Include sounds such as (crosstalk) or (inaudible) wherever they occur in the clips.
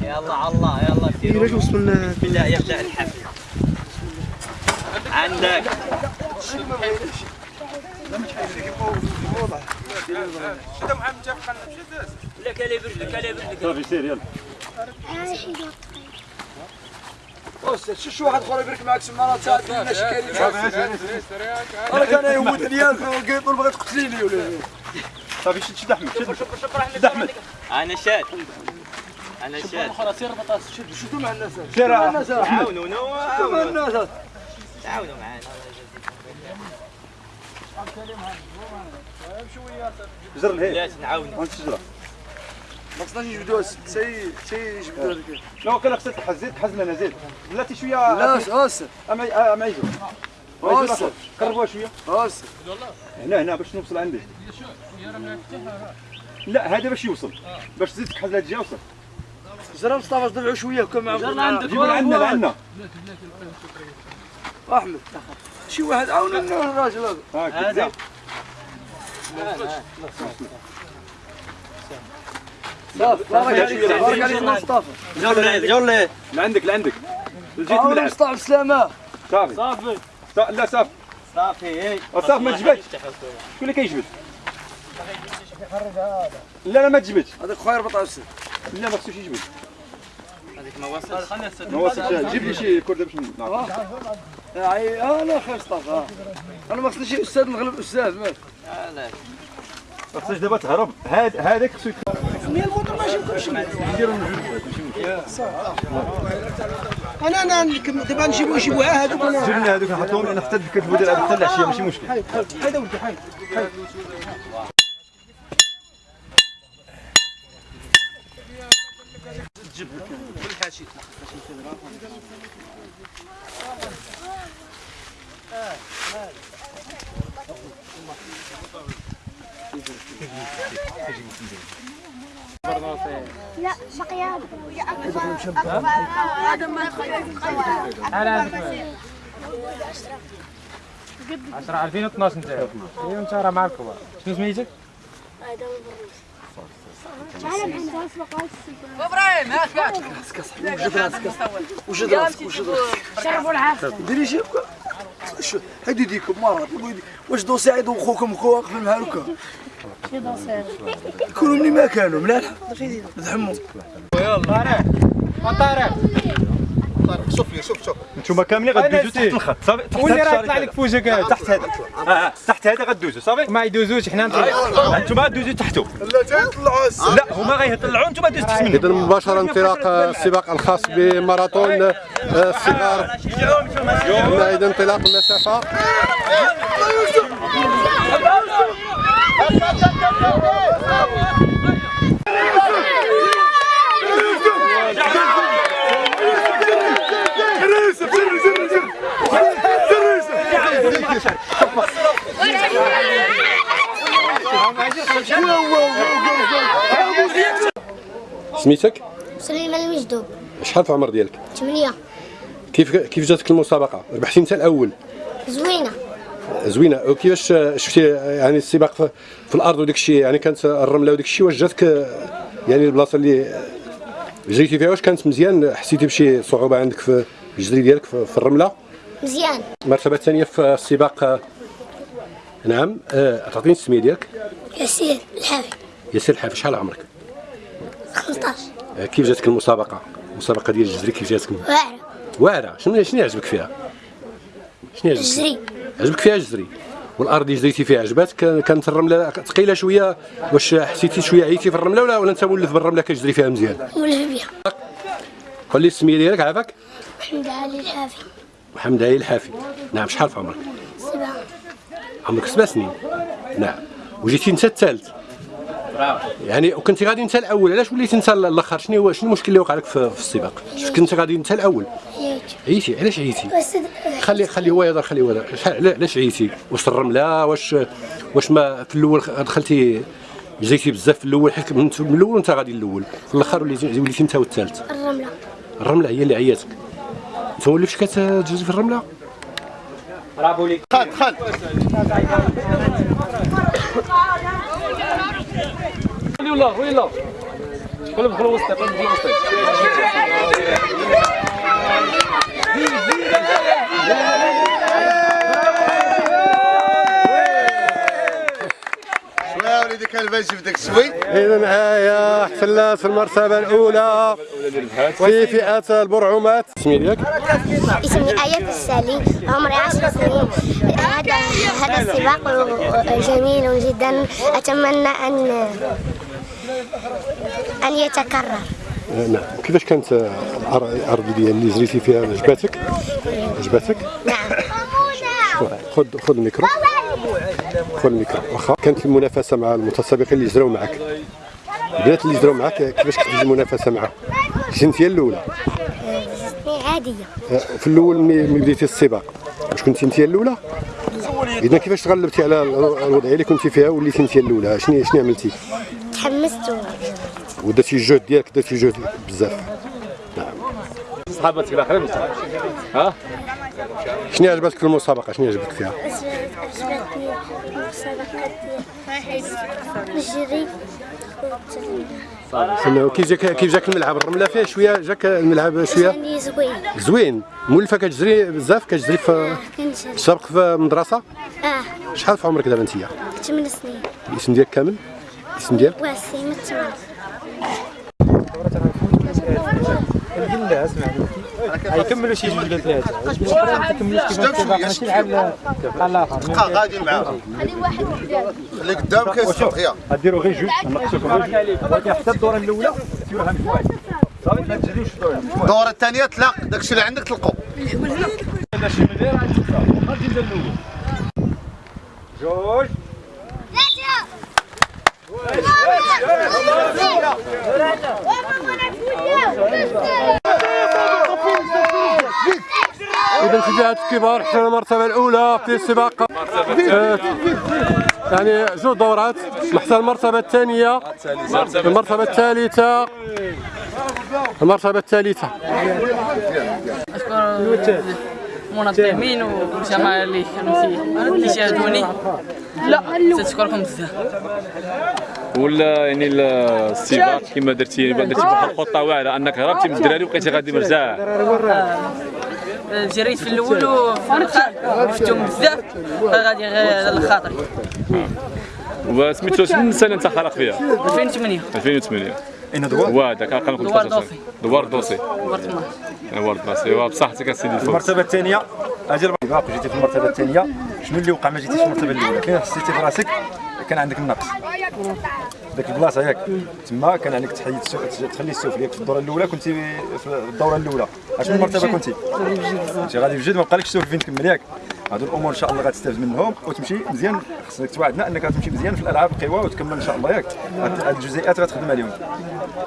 يلا على الله يلا كثير. ليش وصلنا بدا يبدأ الحفل. عندك. لك اللي برجلك اللي برجلك. صافي سير يلا. أستاذ شو شو واحد اخر يبرك معك؟ سمارات ساعات لنا شكاين أنا كان يموت ديالك وقيت بغيت تقتليني ولا صافي شد شد أحمد شد. شد أحمد. أنا شاد أنا شاد. شدوا مع الناس. سير. مع الناس. تعاونوا شدوا مع الناس. تعاونوا معنا جر الهيل لا نعاونوا وانت الشجره ما خصناش نجبدوها سي سي يجبدوها هذيك. لا كان خصك تحز زيد تحز لنا زيد. بلاتي شوية لا أستاذ امعي امعي أستاذ. قربوها شوية. أستاذ هنا هنا باش نوصل عندي. لا هذا باش يوصل. باش تزيد تحز لهاد الجهه وصل زرا مصطفى دفعوا شوية كان مع جيبوا لعندنا لعندنا أحمد. شي واحد. عاون الراجل هذا. هاك زيد صافي. بارك عليك. بارك عليك. مصطفى. جولي جولي. لعندك لعندك جيت عاون ملعب مصطفى بسلامه صافي. صافي. لا صافي. صافي. صافي ما تجبدش. شكون اللي كيجبد؟ لا لا ما تجبدش. هذاك خويا ربط عسل لا ما خصوش يجبد. هذيك ما وصلش. ما وصلش. جيب لي شي كرده باش نعرف اي أنا خويا مصطفى آه. أنا ما خصنيش أستاذ نغلب أستاذ. مالك علاش؟ ما خصناش دابا تهرب. هاد هذاك خصو يت- أنا أنا دابا نجيبو نجيبوها هذوك أنا جيب لنا هذوك نحطهم لأن حتى كتبوا ديال حتى العشيه ماشي مشكل. هيدا ولدي حيد لا بقي هذا ما 10 2012 انت انت راه معاك كبار شنو سميتك؟ تعال معنا وجد راسك وجد راسك وجد راسك شربوا العافيه ديري شو هادي ديكم مرات واش دو سعيد وخوكم كو واقف مع هكا يكونوا مني ما كانوا الطريق. شوف لي شوف شوف. أنتم كاملين غدوزوا تحت الخط صافي؟ تحت واللي راه يطلع لك فوجك هذا. تحت هذا. تحت هذا آه، آه، غادوزو صافي؟ ما يدوزوش حنا أنتم آه، غادوزو تحتو. لا تيطلعوا لا هما غيطلعوا أنتم غدوزوا تحت منهم. اذا مباشرة انطلاق السباق الخاص بماراثون الصغار اذا انطلاق المسافة. (laughs) سميتك؟ سليمة المجدوب شحال في العمر ديالك؟ 8 كيف كيف جاتك المسابقة؟ ربحتي انت الأول. زوينة. زوينة. وكيفاش شفتي يعني السباق في, في الأرض وداك الشيء؟ يعني كانت الرملة وداك الشيء واش جاتك؟ يعني البلاصة اللي جريتي فيها واش كانت مزيان؟ حسيتي بشي صعوبة عندك في الجري ديالك في, في الرملة؟ مزيان. المرتبه الثانية في السباق. نعم آه، تعطيني السميه ديالك ياسين الحافي. ياسر الحافي شحال عمرك؟ 15 آه، كيف جاتك المسابقة؟ المسابقة ديال الجري كيف جاتك؟ واعرة. واعرة. شنو شنو يعجبك فيها؟ شنو يعجبك فيها؟ الجري عجبك فيها الجري والأرض اللي جريتي فيها عجباتك؟ كان- كانت الرملة ثقيلة شوية؟ واش حسيتي شوية عييتي في الرملة ولا ولا أنت مولف بالرمله كتجري فيها مزيان؟ ولف بها قول لي السميه ديالك عافاك. محمد علي الحافي. محمد علي الحافي. نعم شحال في عمرك؟ سبعة. عمرك سبع سنين. نعم. وجيتي انت الثالث؟ يعني وكنتي غادي انت الأول علاش وليتي انت الأخر؟ شنو هو شنو المشكل اللي وقع لك في, في السباق؟ شفت كنت غادي انت الأول؟ عييتي. علاش عييتي؟ بس خلي خلي هو يهضر خلي هو يهضر. شحال- علاش عييتي؟ واش الرمله واش واش ما في الأول دخلتي جريتي بزاف في الأول حيت من الأول وأنت غادي الأول. في الأخر وليتي وليتي انت والثالث. الرملة. الرملة هي اللي عياتك. هو فاش كتجري في الرملة؟ برافو ليك دخل دخل ويلا ويلا كلهم دخلوا وسط دخلوا وسط باجي في داك الشوي اذا معايا احتلات المرتبة الأولى في فئة البرعومات. اسمي ديالك؟ اسمي آية السالي. عمري عشر سنين. هذا هذا السباق جميل جدا. أتمنى أن أن يتكرر. نعم. كيفاش كانت الأر- الأرض ديال اللي جريتي فيها؟ عجباتك؟ عجباتك؟ نعم. خذ خذ ال micro. ال micro واخا كانت المنافسة مع المتسابقين اللي جراو معك البنات اللي جراو معك كيفاش كانت المنافسة كنت هي الأولى. عادية. آه، في الأول ملي بديتي السباق واش كنت انت الأولى؟ إذا كيفاش تغلبتي على الوضعيه اللي كنتي فيها وليتي انت الأولى؟ شنو شنو عملتي؟ تحمست. ودرتي الجهد ديالك درتي الجهد بزاف. صحاباتك الآخرين ها؟ شنو عجبتك في المسابقة؟ شنو عجبك فيها؟ عجبتني مسابقات الجري سمعوا كيف جاك كيف جاك الملعب؟ الرملة فيه شوية؟ جاك الملعب شوية؟ يعني زوين. زوين. مولفه كتجري بزاف كتجري في كنجري. سابق في المدرسة آه. شحال في عمرك دابا انت؟ ثمان سنين. الاسم ديالك كامل؟ الاسم ديالك؟ وسيمة ثمان يكملوا شي جوج ولا ثلاثة ما تكملوش كيف السباق ماشي العاب بحال الآخر بقى غادي معاهم اللي قدام يا غديروا غير جوج نقصوكم غير جوج حتى الدوره الاولى ديروها مجموعه صافي ما الدوره الدوره الثانية تلاق داكشي اللي عندك تلقوا هذا شي مليار غادي نبدا الأول جوج إذا شجاعات الكبار حتى المرتبة الأولى في السباق. آه، يعني جوج دورات حتى المرتبة الثانية. المرتبة الثالثة. المرتبة الثالثة. والجماعة اللي كانوا اللي شاهدوني لا تشكركم بزاف ولا يعني السباق كما درتي درتي واحد الخطة واعرة أنك هربتي من الدراري وبقيتي غادي مرتاح. جريت في الأول شفتهم بزاف. غادي غير على خاطري. وسميتو شنو السنة انت خلق فيها؟ 2008 2008 اين دوار. وهذاك ارقام دوار دوسي. دوار دوسي. دوار 12 دوار دوسي. بصحتك اسيدي الفوز. المرتبة الثانية. أجل السباق جيتي في المرتبة الثانية. شنو اللي وقع ما جيتيش في المرتبة الأولى؟ فين حسيتي في راسك كان عندك النقص. ديك البلاصة ياك تما كان عليك تحيد تخلي السفلي في الدورة الأولى كنتي في الدورة الأولى. أشنو المرتبة كنتي؟ كنتي غادي بجد ما بقالكش السفلي فين تكمل ياك. هادو الأمور إن شاء الله غتستافد منهم. وتمشي مزيان. خصك توعدنا إنك غتمشي مزيان في الألعاب القوى وتكمل إن شاء الله ياك. هاد الجزئيات غتخدم عليهم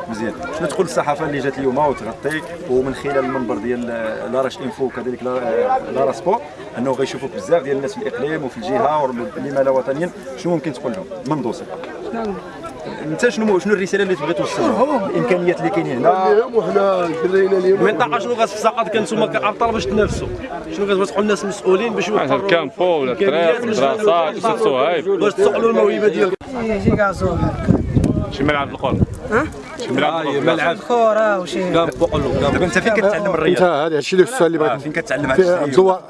مزيان. شنو تقول للصحافه اللي جات اليوم؟ وتغطي. ومن خلال المنبر ديال لاراش إنفو وكذلك لا- لارا سبور إنه غيشوفوك بزاف ديال الناس في الإقليم وفي الجهة ولما لا وطنيا. شنو ممكن تقول لهم؟ من دوسي انت شنو شنو الرسالة اللي تبغي توصل؟ لهم الإمكانيات اللي كاينين هنا. وحنا درينا اليوم المنطقة شنو غتستقاد كنتوما كأبطال باش تنافسوا؟ شنو كتبغوا الناس مسؤولين باش يوفروا الكامبو ولا الطريق كيف الصهايب باش تسوقوا الموهبة ديالكم. شي ملعب القرب. شي ملعب. ملعب كورة وشي دابا انت فين كتعلم انت الرياضه هذا الشيء اللي السؤال اللي آه، بغيت فين كتعلم هذا الشيء؟ الدوار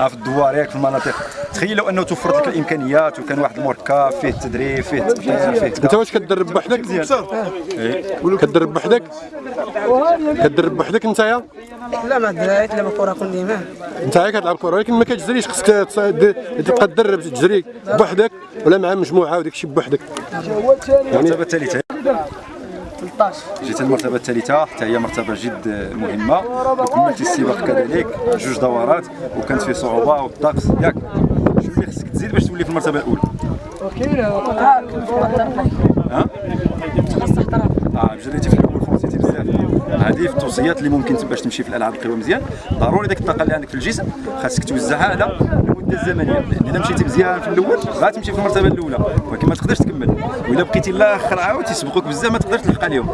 آه في الدوار ياك في المناطق. تخيل لو انه توفرت لك الامكانيات وكان واحد المركب فيه التدريب فيه التقنيه فيه انت واش كتدرب بوحدك؟ كتدرب بوحدك؟ كتدرب بوحدك نتايا؟ لا ما دريت لا كورة كل ديما نتايا كتلعب كرة ولكن ما كتجريش. خصك تبقى تدرب تجري بوحدك ولا مع مجموعة وداك الشيء بوحدك الثالثه 13 جيت المرتبة الثالثة حتى هي مرتبة جد مهمة. وكملتي السباق كذلك جوج دورات وكانت فيه صعوبة والطقس. ياك شنو اللي خصك تزيد باش تولي في المرتبة الأولى؟ ها؟ آه جريتي في الأول فوتيتي بزاف. هذه في التوصيات اللي ممكن باش تمشي في الألعاب القوى مزيان. ضروري ديك الطاقة اللي عندك في الجسم خاصك توزعها على المده الزمنيه لأن إذا مشيتي مزيان في الأول غتمشي في المرتبة الأولى. ولكن ما تقدرش تكمل. واذا بقيتي لاخر عاود تيسبقوك بزاف ما تقدرش تلحق ليهم.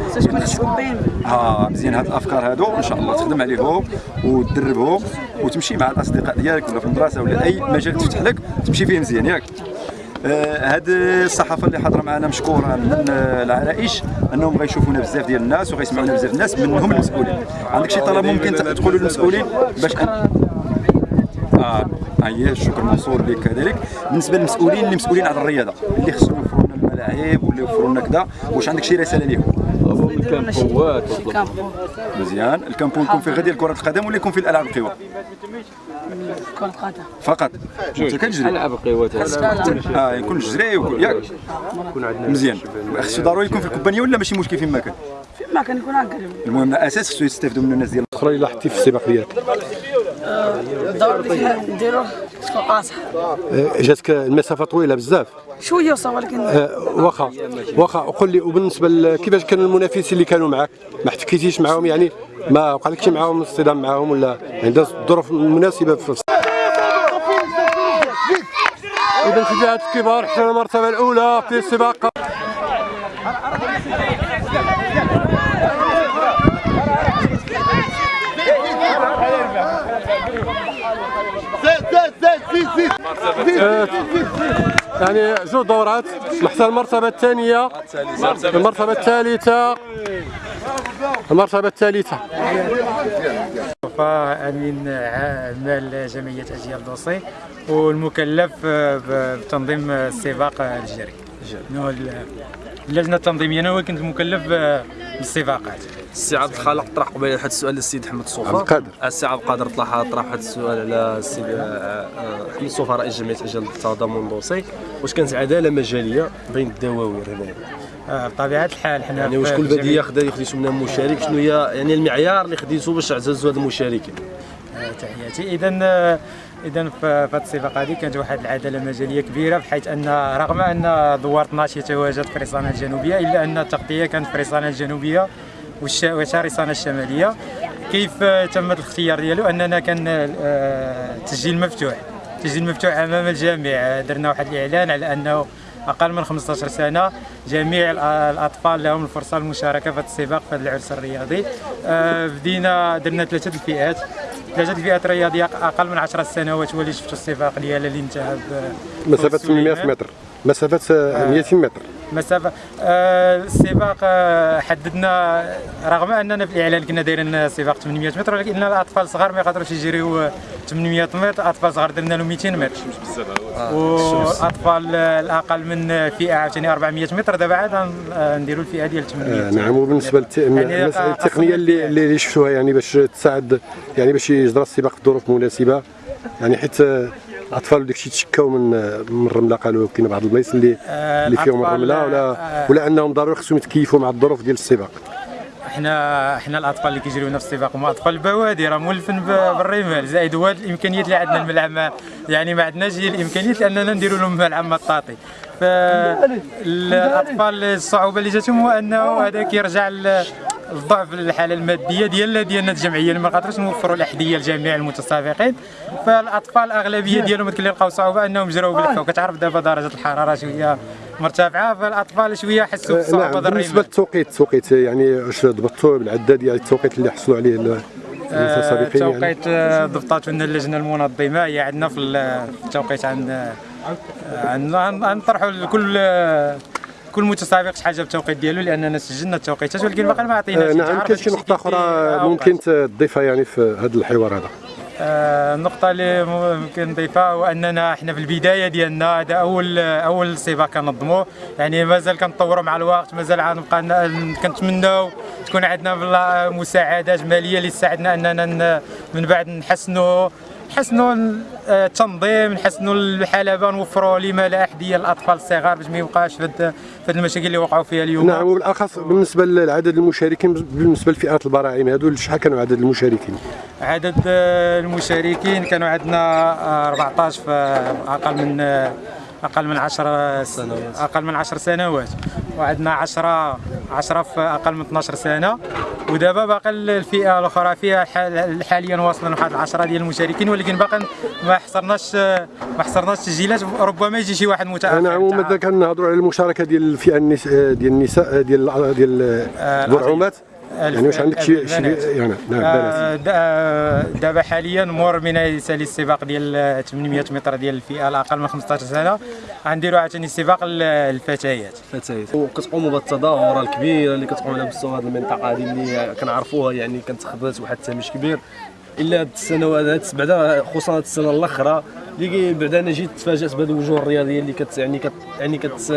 آه مزيان هاد الأفكار هادو. إن شاء الله تخدم عليهم وتدربهم وتمشي مع الأصدقاء ديالك ولا في المدرسة ولا أي مجال تفتح لك تمشي فيه مزيان. ياك. آه، هاد الصحافة اللي حاضرة معنا مشكورة من العرائش أنهم غيشوفونا بزاف ديال الناس وغيسمعونا بزاف الناس منهم المسؤولين. عندك شي طلب ممكن تقولوا للمسؤولين باش أن... هي الشكر موصول لك كذلك بالنسبة للمسؤولين اللي مسؤولين على الرياضة اللي خصهم يوفروا لنا الملاعب ولا يوفروا لنا كذا واش عندك شي رسالة ليهم؟ ال campoات مزيان. ال campo يكون فيه غير ديال كره القدم ولا يكون فيه الألعاب القوى كرة قدم فقط. أنت كتجري ألعاب القوى آه يكون الجري ويكون- ياك. مزيان. خصو ضروري يكون في ال campagne ولا ماشي مشكل فين ما كان كان يكون هكا المهم أساس خصو يستافدوا منه الناس ديال الاخرى اللي لاحظتي في السباق ديالك الدور اللي فيها نديرو تكون قاصح آه، جاتك المسافة طويلة بزاف. شوية وصا ولكن واخا واخا وقول لي وبالنسبة كيفاش كانوا المنافسين اللي كانوا معك ما احتكيتيش معاهم؟ يعني ما وقع لكش معاهم اصطدام معاهم ولا يعني دازت الظروف المناسبة في إذا تبعات الكبار حتى المرتبة الأولى في السباق. يعني جوج دورات. حتى المرتبة الثانية. المرتبة الثالثة. المرتبة الثالثة. أمين مال جمعية اجيال دوسي والمكلف بتنظيم السباق الجري اللجنة التنظيمية أنا كنت مكلف بالسباقات السي عبد الخالق طرح قبيله هذا السؤال للسيد حمد الصوفا عبد القادر. السي عبد القادر طرح طرح هذا السؤال على السيد آه، آه، حمد الصوفا رئيس جمعية اجيال التضامن الدوسي واش كانت عداله مجاليه بين الدواوير هنايا آه، بطبيعة الحال حنا يعني واش كل بديه خدا خديتو من مشارك؟ شنو هي يعني المعيار اللي خديتو باش تعززوا هاد المشاركين؟ آه، تحياتي. اذا اذا في هذه السباق هذه كانت واحد العدالة مجالية كبيرة بحيث أن رغم أن دوار 12 يتواجد في ريسانا الجنوبية إلا أن التغطية كانت في ريسانا الجنوبية وشارسانا الشمالية. كيف آه، تم الاختيار ديالو؟ أننا كان آه، تسجيل مفتوح تسجيل مفتوح أمام الجميع. آه، درنا واحد الإعلان على أنه أقل من 15 سنة جميع الأطفال لهم الفرصة للمشاركه في هذا السباق في هذا العرس الرياضي. آه، بدينا درنا ثلاثة الفئات. ثلاثة الفئات الرياضية أقل من 10 سنوات هو اللي شفتوا السباق ديالها اللي انتهى مسافة فوز سليمان. 800 متر. مسافة آه، 200 متر. مسافة. آه، السباق آه، حددنا رغم أننا في الإعلان كنا دايرين سباق 800 متر ولكن الأطفال الصغار ما يقدروش يجريو 800 متر أطفال صغار درنا لهم 200 متر. والاطفال الأقل من فئة عاوتاني 400 متر. دابا عاد نديروا الفئة ديال 800 آه، نعم وبالنسبة للمساله التقنيه اللي اللي شفتوها يعني باش تساعد يعني باش يجرى السباق في ظروف مناسبة. يعني حيت آه، الاطفال وداك الشيء تشكاو من آه، من الرمله قالوا كاين بعض البلايص اللي آه، اللي فيهم الرملة ولا آه، ولا انهم ضروري خصهم يتكيفوا مع الظروف ديال السباق؟ إحنا إحنا الأطفال اللي كيجريونا في السباق هما أطفال البوادي راه مولفين بالرمال زائد هو هاد الإمكانيات اللي عندنا الملعب ما يعني ما عندناش هي الإمكانيات لأننا نديروا لهم ملعب مطاطي. فالاطفال الصعوبة اللي جاتهم هو أنه هذا كيرجع الضعف الحاله الماديه ديالنا ديالنا الجمعية. اللي ما قادروش نوفروا الأحذية لجميع المتسابقين فالأطفال الأغلبية ديالهم اللي لقاو صعوبة أنهم جراو بالحفا وكتعرف دابا درجة الحرارة شوية مرتفعة فالأطفال شوية حسوا آه، بالصعوبه نعم. بالنسبة للتوقيت التوقيت يعني واش ضبطتوا بالعداد ديال التوقيت اللي حصلوا عليه ال- المتسابقين يعني؟ التوقيت آه، ضبطته لنا اللجنة المنظمة. هي عندنا في ال- في التوقيت عن عن عن- غنطرحوا لكل آه، كل متسابق شحال جاب التوقيت ديالو لأننا سجلنا التوقيتات ولكن باقي ما عطيناش آه، نعم كاين شي نقطة أخرى ممكن تضيفها يعني في هذا الحوار هذا. آه، النقطة اللي ممكن نضيفها هو أننا إحنا في البداية ديالنا هذا أول أول سباق كنظموه. يعني مازال كنطوروا مع الوقت مازال غنبقى كنتمناو تكون عندنا مساعدات مالية اللي تساعدنا أننا ن- من بعد نحسنوا. نحسنوا آه، التنظيم نحسنوا الحلبة نوفروا لما لا أحذية للأطفال الصغار باش ما يبقاش في هاد المشاكل اللي وقعوا فيها اليوم. نعم وبالأخص بالنسبة لعدد المشاركين بالنسبة لفئات البراعم هذو شحال كانوا عدد المشاركين؟ عدد آه، المشاركين كانوا عندنا آه، 14 في أقل من آه، أقل من 10 سنوات. أقل من 10 سنوات وعندنا 10 10 في أقل من 12 سنة. ودابا باقي الفئة الأخرى فيها حال- حاليا واصلين واحد 10 ديال المشاركين ولكن باقي ما حصرناش آه، ما حصرناش تسجيلات ربما يجي شي واحد متأخر نعم وماذا كنهضروا على المشاركة ديال الفئة. ديال النساء ديال ديال البرعومات يعني واش عندك شي شي. يعني نعم آه، بنات. دابا حاليا مور من يسالي السباق ديال 800 متر ديال الفئة الأقل من 15 سنة. غنديروا عاوتاني سباق ال- الفتيات. فتيات وكتقوموا بالتظاهره الكبيره اللي كتقوم على مستوى هذه المنطقة هذه اللي كنعرفوها يعني كانت خذات واحد التهميش كبير. إلا هاد السنوات هاد بعدا خصوصا هاد السنة الأخرى اللي بعدا أنا جيت تفاجأت بهذه الوجوه الرياضية اللي كت يعني كت يعني كت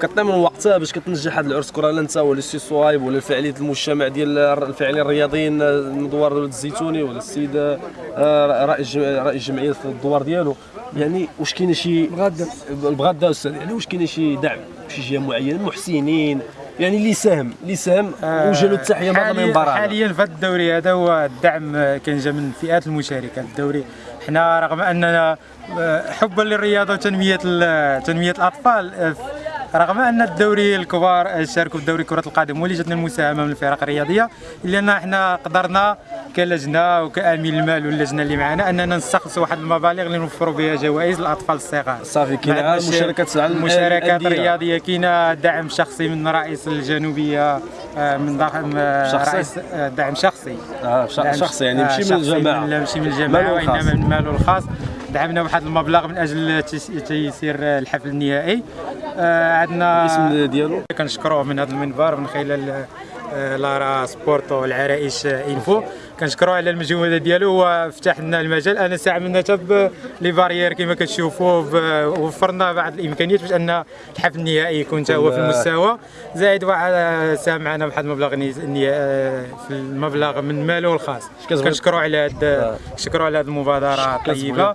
كطيب من وقتها باش كتنجح هذا العرس كرة. لا انت ولا السي صوايب ولا فعاليه المجتمع ديال الفاعلين الرياضيين المدوار دولة الزيتوني ولا السيد آه، رئيس رئيس الجمعية في الدوار ديالو. يعني واش كاين شي بغدا بغدا أستاذ يعني واش كاين شي دعم شي جهة معينة؟ محسنين يعني اللي ساهم اللي ساهم وجه له التحية من حاليا, حاليا في هذا الدوري هذا هو الدعم كان جا من الفئات المشاركة الدوري. حنا رغم أننا آه، حبا للرياضة وتنمية تنمية الأطفال آه، رغم أن الدوري الكبار شاركوا في دوري كرة القدم ولجتنا المساهمة من الفرق الرياضية إلا أن إحنا قدرنا كلجنة وكأمين المال واللجنة اللي معنا أننا نستخلصوا واحد المبالغ اللي نوفروا بها جوائز للاطفال الصغار. صافي كاين مشاركات المشاركات الرياضيه كاين دعم شخصي من رئيس الجنوبية آه، من ضخم رئيس دعم شخصي. آه شخصي يعني ماشي من الجماعة. ماشي من الجماعة وإنما من ماله الخاص. دعمنا بواحد المبلغ من أجل تيسير الحفل النهائي. آه عندنا الاسم ديالو؟ كنشكروه من هذا المنبر من خلال آه، لارا سبورتو العرائش إنفو. كنشكروه على المجهود ديالو. وفتح لنا المجال. أنا من تب لي بارير كما كتشوفوا وفرنا بعض الإمكانيات باش أن الحفل النهائي يكون هو في المستوى. زائد واحد ساهم معنا بواحد المبلغ في المبلغ من ماله الخاص. كنشكروا على هذا كنشكروا على هذه المبادرة الطيبة.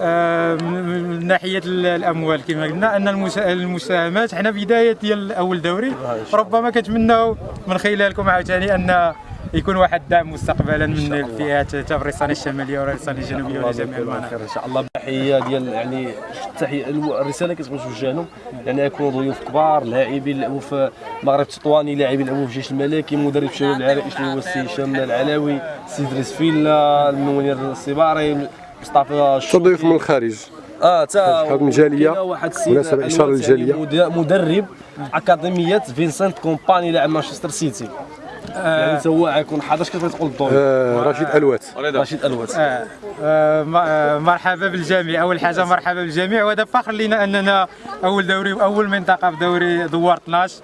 آه، من ناحية الأموال كما قلنا أن المساهمات. حنا بداية ديال أول دوري. ربما كنتمناو من خلالكم عاوتاني أن يكون واحد الدعم مستقبلا من الفئات تاع ريصانة الشماليه وريصانة الجنوبيه ولجميع المناطق. إن شاء الله. تحيه ديال يعني التحية الرسالة كتبغي توجه لهم يعني يكونوا ضيوف كبار لاعبين لعبوا في المغرب التطواني لاعبين لعبوا في الجيش الملكي مدرب شباب العرائش اللي هو السي هشام العلاوي السي ادريس فيلا المنير السباري مصطفى تضيف من الخارج؟ آه تا من الجالية. واحد السيد مناسبه اشاره للجاليه مدرب أكاديمية فينسنت كومباني لاعب مانشستر سيتي. يعني هو غيكون حاضر كيف تقول الدور آه رشيد الوات رشيد الوات آه آه, آه، مرحبا بالجميع. أول حاجة مرحبا بالجميع. وهذا فخر لنا أننا أول دوري واول منطقة في دوري دوار 12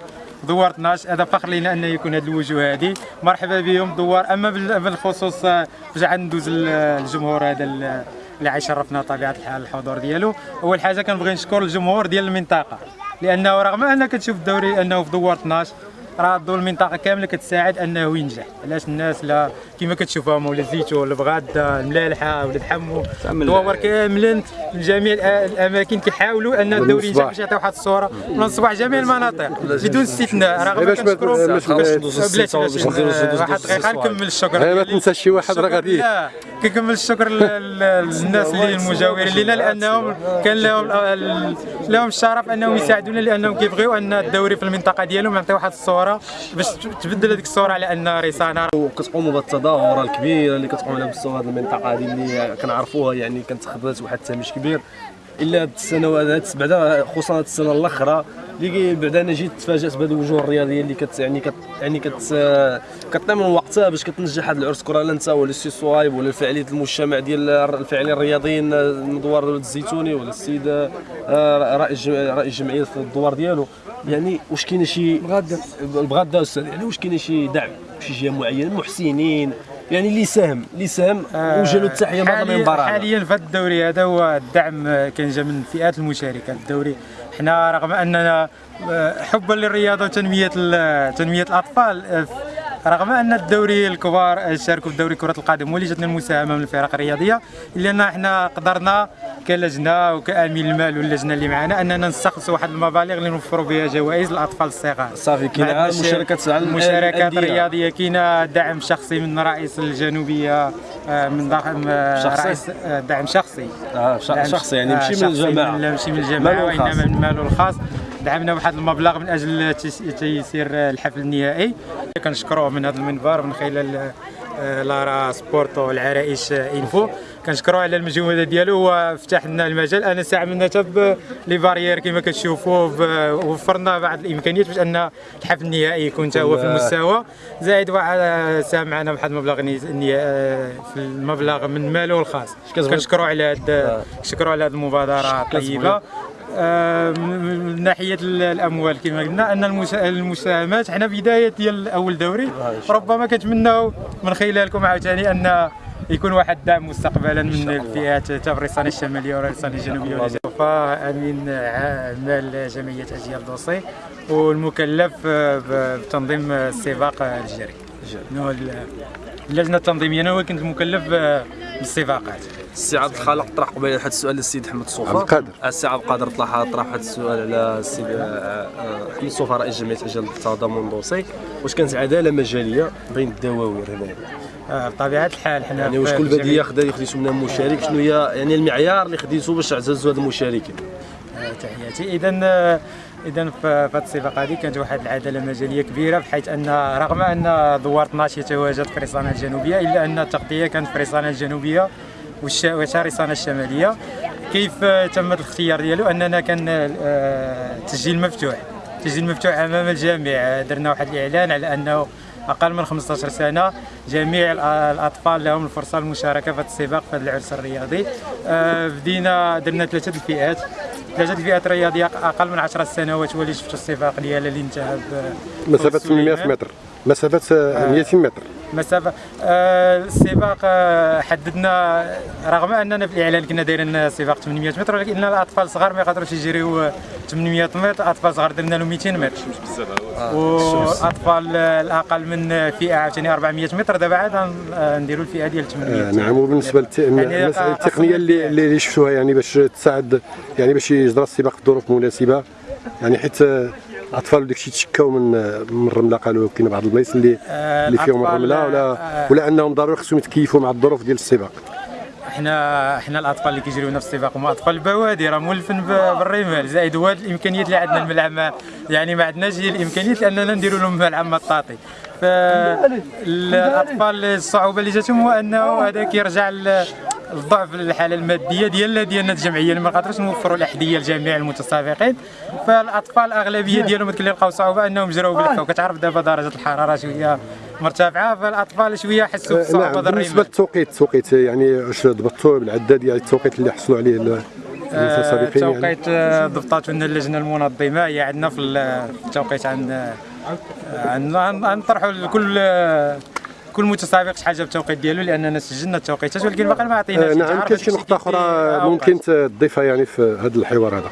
دوار 12 هذا فخر لنا أن يكون هذه الوجوه هذه. مرحبا بهم دوار. أما بالخصوص آه، ندوز الجمهور هذا اللي عيشرفنا طبيعة الحال الحضور ديالو. أول حاجة كنبغي نشكر الجمهور ديال المنطقة لأنه رغم أنك تشوف الدوري أنه في دوار 12 راه الضوء المنطقة كامله كتساعد انه ينجح علاش الناس لا كما كتشوفهم ولا الزيتون البغاده الملالحه ولا حمو دوار كاملين من جميع الاماكن كيحاولوا ان الدوري ينجح باش يعطي واحد الصورة من الصباح جميع المناطق بدون استثناء رغم كنشكروا بلاش واحد دقيقه نكمل الشكر ما تنساش شي واحد راه غادي كنكمل الشكر للناس اللي المجاورين لنا لأنهم كان لهم لهم الشرف أنهم يساعدونا لأنهم كيبغيو أن الدوري في المنطقة ديالهم يعطي واحد الصورة باش تبدل هذيك الصورة على أن ريسانا وكتقوموا بالتظاهره الكبيره اللي كتقوم على مستوى هذه المنطقة هذه اللي كنعرفوها يعني كانت خدمت واحد التهميش كبير. إلا هاد السنوات بعدا خصوصا هاد السنة الأخرى اللي بعدا أنا جيت تفاجأت بهذه الوجوه الرياضية اللي كت يعني كت يعني كت كطيب من وقتها باش كتنجح هذا العرس. كره لا انت ولا السي صوايب ولا فعاليه المجتمع ديال الفاعلين الرياضيين مدوار الزيتوني ولا السيد آه، رئيس رئيس الجمعيه في الدوار ديالو. يعني واش كاين شي بغدا بغدا أستاذ يعني واش كاين شي دعم شي جهة معينة محسنين يعني اللي ساهم اللي ساهم آه وجه له التحيه بعد المباراه حاليا في الدوري هذا هو الدعم كان جا من الفئات المشاركه الدوري. حنا رغم أننا آه، حبا للرياضة وتنمية تنمية الأطفال آه، رغم أن الدوري الكبار شاركوا في دوري كرة القدم ولجتنا المساهمة من الفرق الرياضية إلا أن إحنا قدرنا كلجنة وكأمين المال واللجنة اللي معنا أننا نستخلصوا واحد المبالغ اللي نوفروا بها جوائز للاطفال الصغار. صافي كاين مشاركات المشاركات الرياضيه كاين دعم شخصي من رئيس الجنوبية آه، من ضخم رئيس دعم شخصي. آه شخصي يعني ماشي من الجماعة. ماشي من الجماعة وإنما من ماله الخاص. دعمنا بواحد المبلغ من أجل تيسير الحفل النهائي. كنشكروه من هذا المنبر من خلال آه، لارا سبورتو العرائش إنفو. كنشكروه على المجهود ديالو. وفتح لنا المجال. أنا من تب لي بارير كما كتشوفوا وفرنا بعض الإمكانيات باش أن الحفل النهائي يكون هو في المستوى. زائد واحد ساهم معنا بواحد المبلغ آه، في المبلغ من ماله الخاص. كنشكروا على هذا كنشكروا على هذه المبادرة الطيبة. آه، من ناحية الأموال كما قلنا أن المساهمات حنا بداية ديال أول دوري. ربما كنتمناو من خلالكم عاوتاني أن يكون واحد الدعم مستقبلا من الفئات الرصانه الشمالية والرصانه الجنوبية ولا آمين. اعمال جمعية أجيال دوسي والمكلف ب- بتنظيم السباق الجري اللجنة التنظيمية أنا كنت مكلف بالسباقات. السي عبد الخالق طرح قبيلة هذا السؤال للسيد احمد صوفا. عبد القادر. السي عبد القادر طرح طرح هذا السؤال على السيد آه، آه، احمد صوفا رئيس جمعية أجيال التضامن الدوسي واش كانت عداله مجاليه بين الدواوير هنايا آه، بطبيعة الحال حنا يعني واش كل بدية خدا خديتو منها مشارك؟ شنو هي يعني المعيار اللي خديتو باش تعززوا هاد المشاركين؟ آه، تحياتي. اذا اذا في هذه السباق هذه كانت واحد العدالة مجالية كبيرة بحيث أن رغم أن دوار 12 يتواجد في الرصانه الجنوبية إلا أن التغطية كانت في الرصانه الجنوبية والش- والرصانه الشمالية. كيف آه، تم الاختيار ديالو؟ أننا كان آه، تسجيل مفتوح. تسجيل مفتوح أمام الجميع. درنا واحد الإعلان على أنه أقل من 15 سنة جميع الأطفال لهم الفرصة للمشاركه في السباق في هذا العرس الرياضي. آه، بدينا درنا ثلاثة الفئات. ثلاثة الفئات الرياضية أقل من 10 سنوات هو اللي شفتوا السباق ديالها اللي انتهى مسافة بفوز سليمان. 800 متر. مسافة آه، 200 متر. مسافة. آه، السباق آه، حددنا رغم أننا في الإعلان كنا دايرين سباق 800 متر ولكن الأطفال الصغار ما يقدروش يجريوا 800 متر. اطفال صغار درنا لهم 200 متر. والاطفال الأقل من فئة عاوتاني 400 متر. دابا عاد غن- نديروا الفئة ديال 800 آه، نعم. وبالنسبة للمساله يعني التقنية اللي اللي اللي شفتوها يعني باش تساعد يعني باش يجرى السباق في ظروف مناسبة. يعني حيت آه، الاطفال وداك الشيء تشكاو من آه، من الرمله قالوا كاين بعض البلايص اللي آه، اللي فيهم الرمله ولا آه، ولا أنهم ضروري خصهم يتكيفوا مع الظروف ديال السباق؟ إحنا إحنا الأطفال اللي كيجريو نفس السباق هما أطفال البوادي راه مولفين بالرمال. زائد هو هاد الإمكانيات اللي عندنا الملعب ما- يعني ما عندناش هي الإمكانيات اننا نديروا لهم ملعب مطاطي. فالاطفال الصعوبة اللي جاتهم هو أنه هذا كيرجع الضعف الحاله المادية ديال ديالنا الجمعية اللي ما قادروش نوفروا الأحذية لجميع المتسابقين. فالأطفال الأغلبية ديالهم كيلقاو صعوبة أنهم جراو بالكفه وكتعرف دابا درجة الحرارة شوية مرتفعة فالأطفال شوية حسوا آه، بالصعوبه نعم ديال بالنسبة للتوقيت التوقيت يعني واش ضبطوا بالعداد ديال التوقيت اللي حصلوا عليه ال- المتسابقين يعني؟ التوقيت آه، ضبطته لنا اللجنة المنظمة. هي عندنا في ال- في التوقيت عن عن غنطرحوا لكل آه، كل متسابق شحال جاب التوقيت ديالو لأننا سجلنا التوقيتات ولكن باقي ما عطيناش آه، نعم كاين شي نقطة أخرى ممكن تضيفها يعني في هذا الحوار هذا.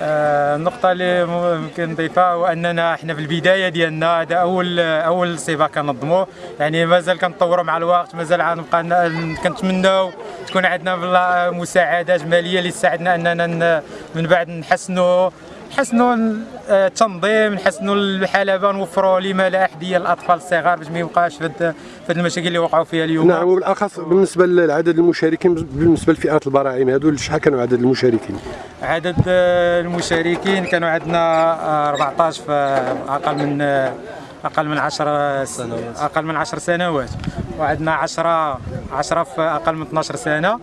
آه، النقطة اللي ممكن نضيفها هو أننا إحنا في البداية ديالنا هذا أول أول سباق كنظموه يعني مازال كنطوروا مع الوقت مازال غنبقى كنتمناو تكون عندنا مساعدات مالية اللي تساعدنا أننا من بعد نحسنوا. نحسنوا ال- آه، التنظيم نحسنوا الحلبة نوفروا لما لا أحذية للأطفال الصغار باش ما يبقاش في هاد المشاكل اللي وقعوا فيها اليوم. نعم وبالأخص بالنسبة لعدد المشاركين بالنسبة لفئات البراعم هذو شحال كانوا عدد المشاركين؟ عدد المشاركين كانوا عندنا آه، 14 في أقل من أقل من 10 سنوات. أقل من 10 سنوات. وعندنا 10 10 في أقل من 12 سنة.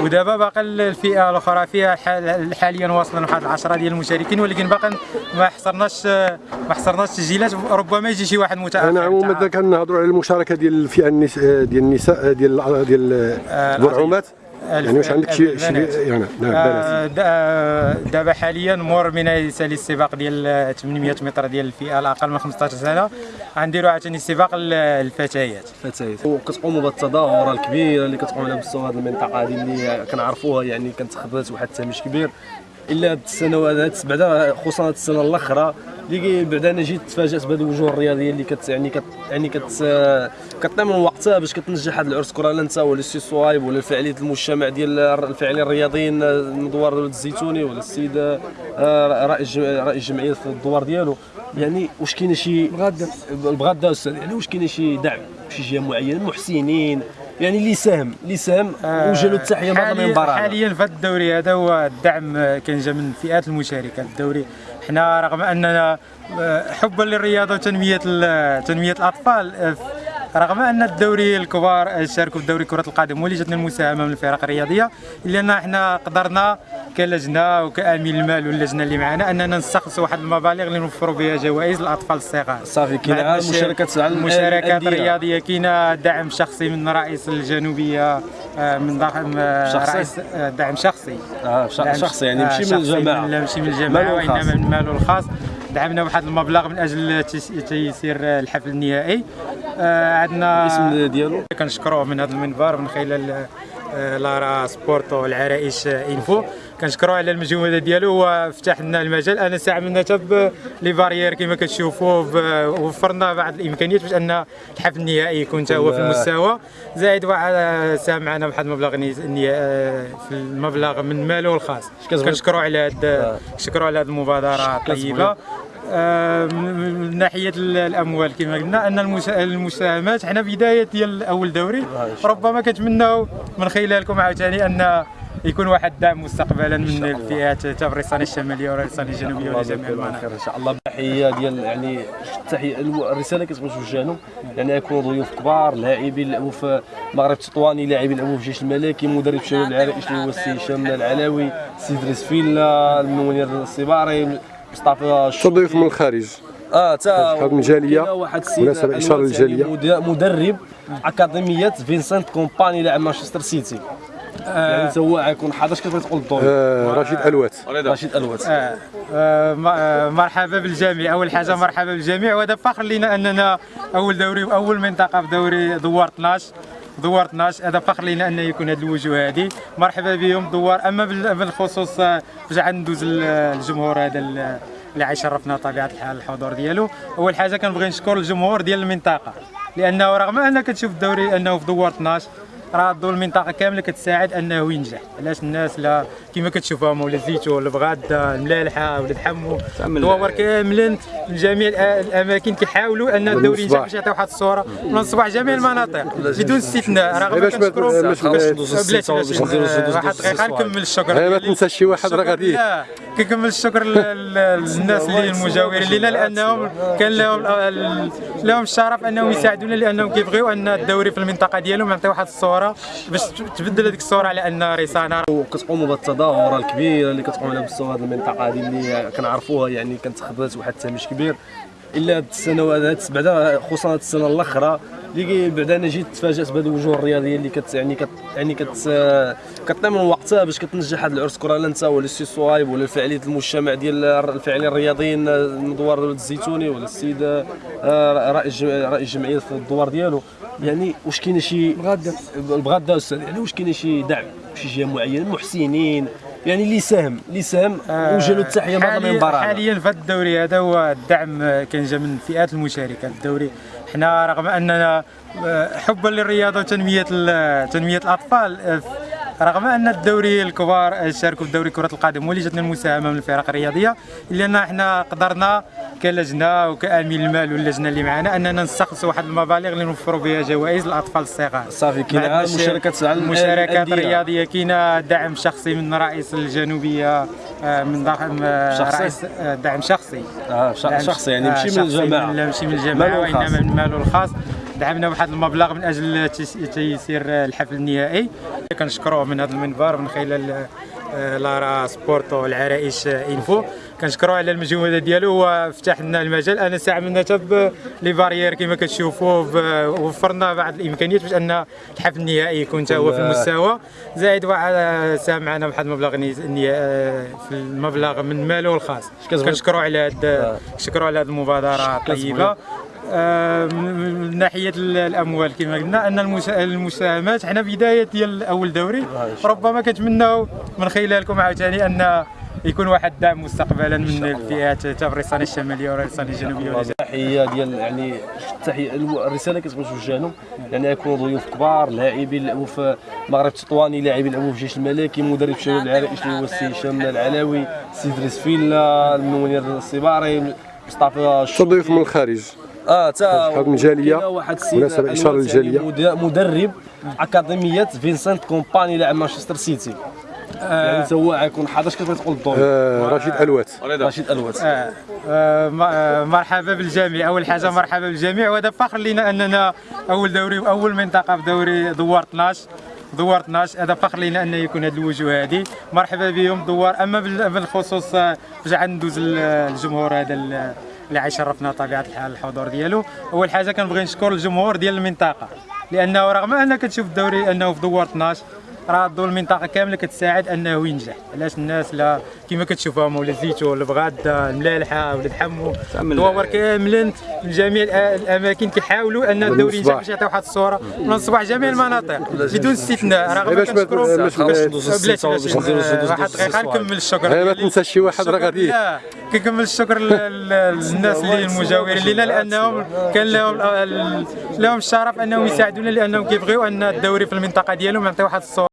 ودابا باقي الفئة الأخرى فيها حال- حاليا واصلين واحد 10 ديال المشاركين ولكن باقي ما حصرناش آه، ما حصرناش تسجيلات. ربما يجي شي واحد متأخر. نعم ومازال كنهضروا على المشاركة ديال الفئة النس- ديال النساء ديال ديال البرعومات يعني واش عندك شي شي. يعني نعم دابا حاليا مور من يسالي السباق ديال 800 متر ديال الفئة الأقل من 15 سنة. غنديروا عاوتاني سباق ال- الفتيات. فتيات وكتقوموا بالتظاهره الكبيرة اللي كتقوم على مستوى هذه المنطقة هذه اللي كنعرفوها يعني كانت خدات واحد التهميش كبير. إلا هاد السنوات هاد بعدا خصوصا هاد السنة الأخرى اللي بعدا أنا جيت تفاجأت بهاد الوجوه الرياضية اللي كت يعني كت يعني كت كتنام من وقتها باش كتنجح هاد العرس. كرة لا انت ولا السي صوايب ولا فعاليه المجتمع ديال الفاعلين الرياضيين مدوار ولد الزيتوني ولا السيد آه، رئيس جم- رئيس الجمعية في الدوار ديالو. يعني واش كاينة شي البغاده البغاده أستاذ يعني واش كاينة شي دعم شي جهة معينة؟ محسنين يعني اللي ساهم اللي ساهم وجه له التحية بعد حاليا المنبر هذا. حاليا في هذا الدوري هذا هو الدعم آه، كان جا من الفئات المشاركه الدوري حنا رغم أننا آه، حبا للرياضة وتنمية تنمية الأطفال آه، رغم أن الدوري الكبار شاركوا في دوري كرة القدم واللي جاتنا المساهمة من الفرق الرياضية إلا أن إحنا قدرنا كلجنة وكأمين المال واللجنة اللي معنا أننا نستخلصوا واحد المبالغ اللي نوفروا بها جوائز للاطفال الصغار صافي كاين مشاركات على مشاركات الأندية. رياضيه كاينة دعم شخصي من رئيس الجنوبية آه، من آه، شخصي؟ رئيس آه، دعم شخصي دعم شخصي يعني ماشي من شخصي الجماعة. لا ماشي من الجماعة. وإنما من ماله الخاص دعمنا بواحد المبلغ من أجل تيس- تيسير الحفل النهائي عندنا الاسم ديالو؟ كنشكروه من هذا المنبر من خلال آه، لارا سبورتو العرائش انفو كنشكروه على المجهود ديالو وفتح لنا المجال. أنا ساعدنا حتى لي بارير كما كتشوفوا وفرنا بعض الإمكانيات باش أن الحفل النهائي يكون حتى هو في المستوى. زائد واحد ساهم معنا بواحد المبلغ آه، في المبلغ من ماله الخاص. كنشكروا على هاد كنشكروا على هذه المبادرة الطيبة. آه، من من ناحية ال- الأموال كما قلنا أن المسا- المساهمات حنا بداية ديال أول دوري ربما كنتمناو من خلالكم عاوتاني أن يكون واحد الدعم مستقبلا من الفئات الريسانه الشمالية والريسانه الجنوبية يبارك الله المناطق. إن شاء الله. تحيه ديال يعني التحيه الرسالة كتبغي توجه لهم يعني يكونوا ضيوف كبار لاعبين لعبوا في المغرب التطواني لاعبين لعبوا في الجيش الملكي مدرب شباب العرائش اللي هو السي هشام العلاوي السي ادريس فيلا المنير الصباري مصطفى شو ضيوف من الخارج. آه تا واحد الواد يعني للجالية. مد- مدرب أكاديمية فينسنت كومباني لاعب مانشستر سيتي. يعني تا هو غيكون حاضر اش كتبغي تقول الدور؟ آه، رشيد ألوات. رشيد ألوات. آه، آه، آه، مرحبا بالجميع. أول حاجة مرحبا بالجميع. وهذا فخر لنا أننا أول دوري واول منطقه في دوري دوار 12 دوار 12 هذا فخر لنا أن يكون هذه الوجوه هذه مرحبا بهم دوار. أما بال- بالخصوص آه، عاد ندوز ال- الجمهور هذا ال- اللي عيشرفنا طبيعة الحال الحضور ديالو. أول حاجة كنبغي نشكر الجمهور ديال المنطقة لأنه رغم ان كتشوف الدوري أنه في دوار 12 راه الضو المنطقة كاملة كتساعد أنه ينجح. علاش الناس لا كما كتشوفهم ولا الزيتون البغاده الملالحة ولاد حمو. الدواور كاملا من جميع الأماكن كيحاولوا أن الدوري ينجح باش يعطيو واحد الصورة. من صباح جميع المناطق بدون استثناء. باش ما- بلاش باش بلاش واحد دقيقه نكمل الشكر ما. تنسى شي واحد راه غادي. كنكمل الشكر لل- لل- للناس اللي المجاورين لنا لأنهم كان لهم لهم الشرف أنهم يساعدونا لأنهم كيبغيو أن الدوري في المنطقة ديالهم يعطي واحد الصورة باش تبدل هذيك الصورة على أن ريسانه وكتقوموا بالتظاهره الكبيره اللي كتقوم على مستوى هذه المنطقة هذه اللي كنعرفوها يعني كانت خدات واحد التهميش كبير. إلا هاد السنوات هاد بعدا خصوصا هاد السنة الأخرى اللي بعدا أنا جيت تفاجأت بهذه الوجوه الرياضية اللي كت يعني كت يعني كت كطيب من وقتها باش كتنجح هذا العرس كرة. لا انت ولا السي صوايب ولا الفعاليه المجتمع ديال الفاعلين الرياضيين المدوار الزيتوني ولا السيد آه، رئيس رئيس الجمعية في الدوار ديالو. يعني واش كاينة شي بغدا أستاذ يعني واش كاينة شي دعم شي جهة معينة؟ محسنين يعني اللي ساهم اللي ساهم وجه له التحية المنبر هذا. حاليا في هذا الدوري هذا هو الدعم كان جا من الفئات المشاركة في الدوري حنا رغم أننا آه، حبا للرياضة وتنمية تنمية الأطفال آه، رغم أن الدوري الكبار شاركوا في دوري كرة القدم واللي جاتنا المساهمة من الفرق الرياضية إلا أن إحنا قدرنا كلجنة وكأمين المال واللجنة اللي معنا أننا نستخلصوا واحد المبالغ اللي نوفروا بها جوائز للاطفال الصغار صافي كاين مشاركات المشاركات. الرياضيه كاينة دعم شخصي من رئيس الجنوبية آه، من ضخم آه،؟ رئيس آه، دعم شخصي آه دعم شخصي يعني ماشي من الجماعة لا ماشي من الجماعة. وإنما من ماله الخاص دعمنا بواحد المبلغ من أجل تيس- تيسير الحفل النهائي. كنشكروه من هذا المنبر من خلال آه، لارا سبورتو العرائش إنفو. كنشكروه على المجهود ديالو وفتح لنا المجال. أنا ساعدنا حتى les barrières كما كتشوفوا وفرنا بعض الإمكانيات باش أن الحفل النهائي يكون حتى هو في المستوى. زائد واحد ساهم معنا بواحد المبلغ آه، في المبلغ من ماله الخاص. كنشكروا على هاد كنشكروا على هذه المبادرة الطيبة. آه، من من ناحية ال- الأموال كما قلنا أن المسا- المساهمات حنا بداية ديال أول دوري ربما كنتمناو من خلالكم عاوتاني أن يكون واحد الدعم مستقبلا من الفئات الريسانه الشمالية والريسانه الجنوبية ولجميع تحية ديال يعني التحيه الرسالة كتبغي توجه لهم يعني يكونوا ضيوف كبار لاعبين لعبوا في المغرب التطواني لاعبين لعبوا في الجيش الملكي مدرب شباب العرائش اللي هو السي هشام العلاوي السي ادريس فيلا المنير الصباري مصطفى شو ضيوف من الخارج. آه تا. كاين واحد السيد للجالية. مد- مدرب أكاديمية فينسنت كومباني لاعب مانشستر سيتي. يعني تا هو غيكون حاضر اش كتبغي تقول الدور؟ آه، رشيد ألوات. رشيد ألوات. آه، آه، آه، مرحبا بالجميع. أول حاجة مرحبا بالجميع. وهذا فخر لنا أننا أول دوري واول منطقة في دوري دوار 12 دوار 12 هذا فخر لنا أن يكون هذه الوجوه هذه. مرحبا بهم دوار. أما بال- بالخصوص آه، عاد ندوز ال- الجمهور هذا اللي عيشرفنا طبيعة الحال الحضور ديالو. أول حاجة كنبغي نشكر الجمهور ديال المنطقة لأنه رغم ان كتشوف الدوري أنه في دوار 12 راه الضوء المنطقة كامله كتساعد انه ينجح علاش الناس لا كما كتشوفوا مولا الزيتون البغاده الملالحه ولاد حمو الدواور كاملين من جميع الاماكن كيحاولوا ان الدوري ينجح باش يعطي واحد الصورة من الصباح جميع المناطق بدون استثناء رغم كنشكروا واحد دقيقه نكمل الشكر ما. تنساش شي واحد راه غادي كنكمل الشكر لل- لل- للناس اللي المجاورين لنا لانهم كان لهم لهم الشرف انهم يساعدونا لانهم كيبغيو ان الدوري في المنطقة ديالهم يعطي واحد الصورة